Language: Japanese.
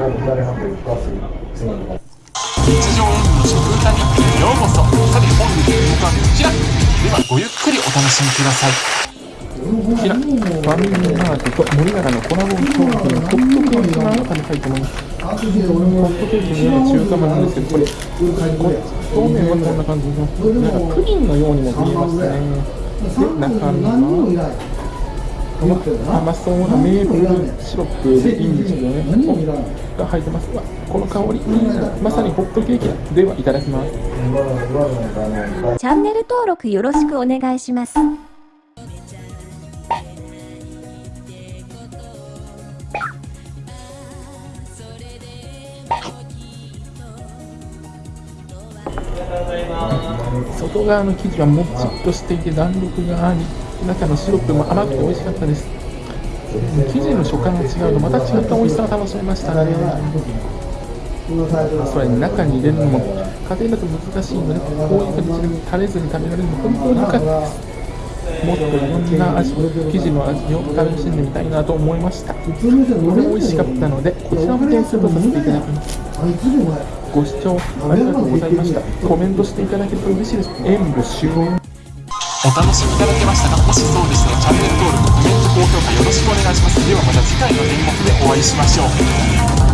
日常演技の食歌日記へようこそさて本日の動画はこちらではごゆっくりお楽しみくださいこちら、ファミリーマートと森永のコラボ商品、ホットケーキを食べたいと思います。ホットケーキのような中華まなんですけど、これ、表面はこんな感じの、なんかプリンのようにも見えますね。で、中身は、甘そうなメープルシロップでいいんですけどね、が入ってます。わこの香り。まさにホットケーキだ。では、いただきます。チャンネル登録よろしくお願いします。外側の生地はもっちっとしていて弾力があり中のシロップも甘くて美味しかったです。生地の食感が違うとまた違った美味しさを楽しめましたね。それに中に入れるのも家庭だと難しいのでこういう形で垂れずに食べられるの本当に良かったです。もっといろんな味生地の味を楽しんでみたいなと思いました。これ美味しかったのでこちらも点数とさせていただきます。ご視聴ありがとうございました。コメントしていただけると嬉しいです。演舞終了お楽しみいただけましたかもしそうでしたらチャンネル登録コメント高評価よろしくお願いします。ではまた次回の演目でお会いしましょう。